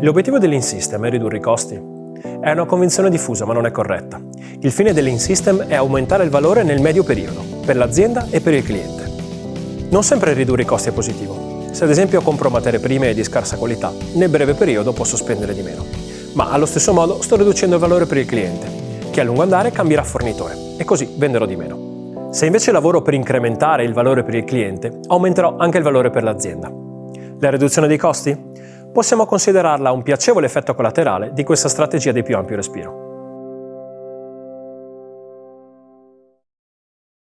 L'obiettivo dell'In System è ridurre i costi? È una convinzione diffusa ma non è corretta. Il fine dell'In System è aumentare il valore nel medio periodo, per l'azienda e per il cliente. Non sempre ridurre i costi è positivo. Se ad esempio compro materie prime di scarsa qualità, nel breve periodo posso spendere di meno. Ma allo stesso modo sto riducendo il valore per il cliente, che a lungo andare cambierà fornitore e così venderò di meno. Se invece lavoro per incrementare il valore per il cliente, aumenterò anche il valore per l'azienda. La riduzione dei costi? Possiamo considerarla un piacevole effetto collaterale di questa strategia di più ampio respiro.